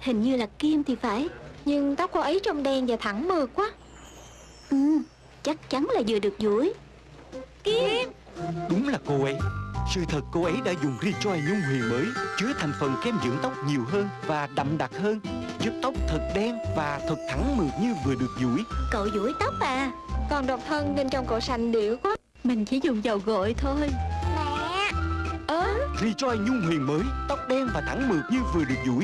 Hình như là Kim thì phải. Nhưng tóc cô ấy trông đen và thẳng mượt quá. Ừ Chắc chắn là vừa được duỗi Kim! Đúng là cô ấy. Sự thật cô ấy đã dùng Rejoice nhung huyền mới Chứa thành phần kem dưỡng tóc nhiều hơn và đậm đặc hơn Giúp tóc thật đen và thật thẳng mượt như vừa được duỗi Cậu duỗi tóc à. Còn độc thân nên trông cậu sành điệu quá. Mình chỉ dùng dầu gội thôi. Mẹ! Ơ? Rejoice nhung huyền mới Tóc đen và thẳng mượt như vừa được duỗi